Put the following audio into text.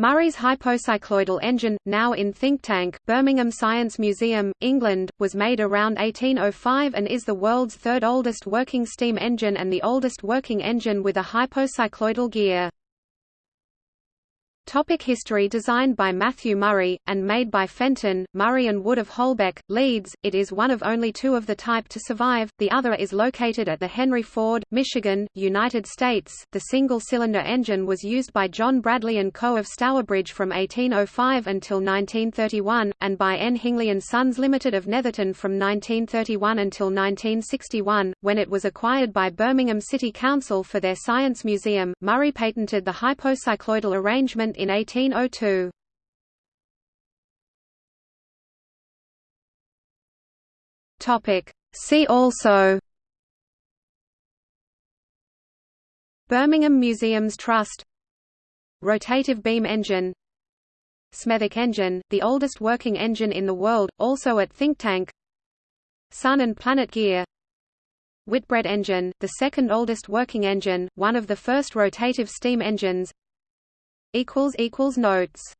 Murray's hypocycloidal engine, now in Thinktank, Birmingham Science Museum, England, was made around 1805 and is the world's third oldest working steam engine and the oldest working engine with a hypocycloidal gear. Topic history Designed by Matthew Murray, and made by Fenton, Murray and Wood of Holbeck, Leeds, it is one of only two of the type to survive, the other is located at the Henry Ford, Michigan, United States. The single-cylinder engine was used by John Bradley & Co. of Stourbridge from 1805 until 1931, and by N. Hingley & Sons Limited of Netherton from 1931 until 1961, when it was acquired by Birmingham City Council for their Science Museum. Murray patented the hypocycloidal arrangement in 1802. Topic. See also. Birmingham Museums Trust. Rotative beam engine. Smethwick engine, the oldest working engine in the world, also at Thinktank. Sun and Planet gear. Whitbread engine, the second oldest working engine, one of the first rotative steam engines Notes